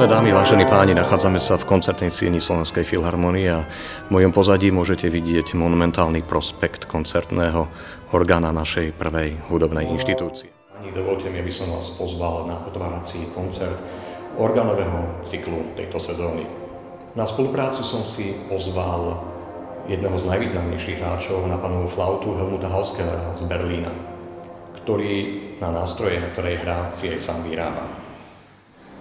Milé dámy, vážení páni, nachádzame sa v koncertnej sieni Slovenskej filharmonie a v mojom pozadí môžete vidieť monumentálny prospekt koncertného orgána našej prvej hudobnej inštitúcie. Pani, dovolte mi, aby som vás pozval na otvárací koncert organového cyklu tejto sezóny. Na spoluprácu som si pozval jedného z najvýznamnejších hráčov na panovú flautu Helmuta Hauskellera z Berlína, ktorý na nástroje, na ktorej hrá, si aj sám vyrába.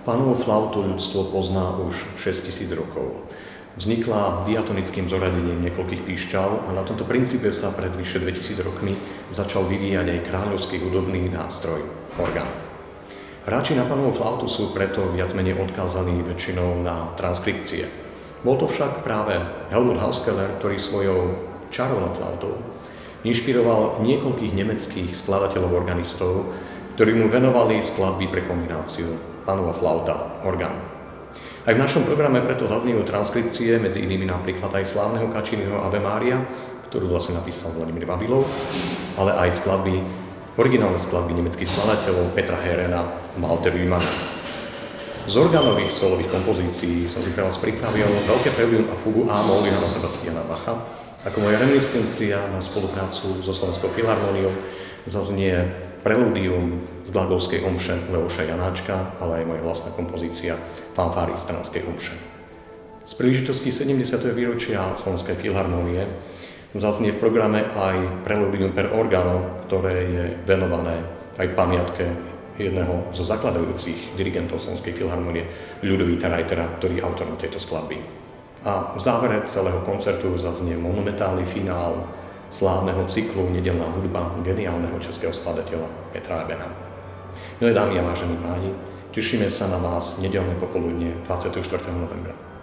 Pánovú flautu ľudstvo pozná už 6000 rokov. Vznikla diatonickým zoradením niekoľkých píšťal a na tomto princípe sa pred vyše 2000 rokmi začal vyvíjať aj kráľovský hudobný nástroj, orgán. Hráči na panovú flautu sú preto viac menej odkázaní väčšinou na transkripcie. Bol to však práve Helmut Hauskeller, ktorý svojou čarovnou flautou inšpiroval niekoľkých nemeckých skladateľov organistov, ktorí mu venovali skladby pre kombináciu panova flauta, orgán. Aj v našom programe preto zaznievajú transkripcie, medzi inými napríklad aj slávneho Kačínyho Ave Maria, ktorú vlastne napísal Vladimír Vavilov, ale aj skladby, originálne skladby nemeckých skladateľov Petra Herena a Malte Wiemann. Z orgánových solových kompozícií som si pre vás pripravil veľké preludium a fugu A-moll Johana Sebastiana Bacha, ako moja reminiscencia na spoluprácu so Slovenskou filharmóniou zaznie preludium z Glagolskej omše Leoša Janáčka, ale aj moja vlastná kompozícia fanfáry Stranskej omše. Z príležitosti 70. výročia Slovenskej filharmónie zaznie v programe aj preludium per organo, ktoré je venované aj pamiatke jedného zo zakladajúcich dirigentov Slovenskej filharmónie, Ľudovíta Reitera, ktorý je autorom tejto skladby. A v závere celého koncertu zaznie monumentálny finál slávneho cyklu Nedelná hudba geniálneho českého skladateľa Petra Ebena. Milé dámy a vážení páni, tešíme sa na vás nedelné popoludne 24. novembra.